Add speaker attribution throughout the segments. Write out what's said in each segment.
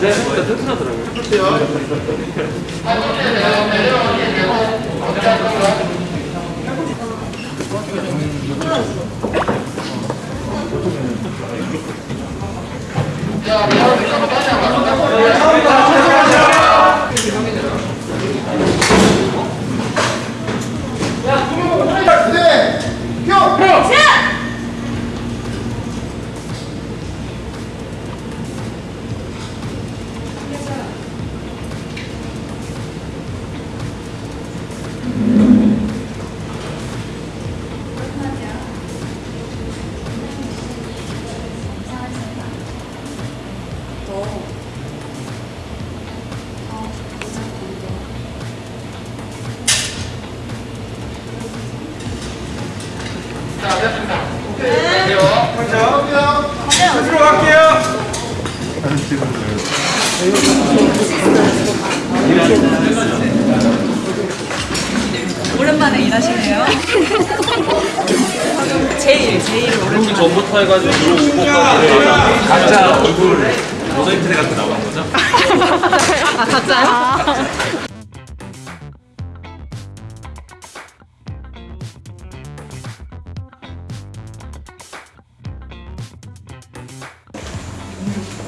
Speaker 1: 네, 진짜 튼튼하더라고요.
Speaker 2: 오랜만에 일하시네요. 제일 제일 오랜만에.
Speaker 1: 그 전부터 해가지고 들어오고 각자 얼굴 모자이크 같은 거 나오는 거죠?
Speaker 2: 아 가짜요?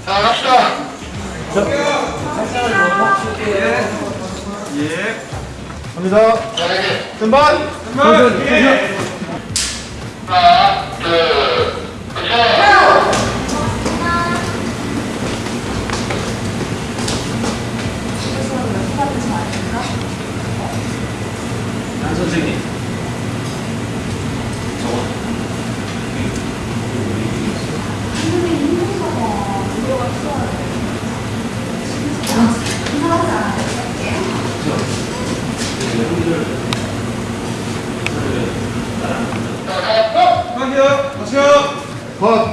Speaker 3: 자, 갑시다.
Speaker 4: 갑니다. 선반.
Speaker 3: 하나, 둘,
Speaker 4: Rob,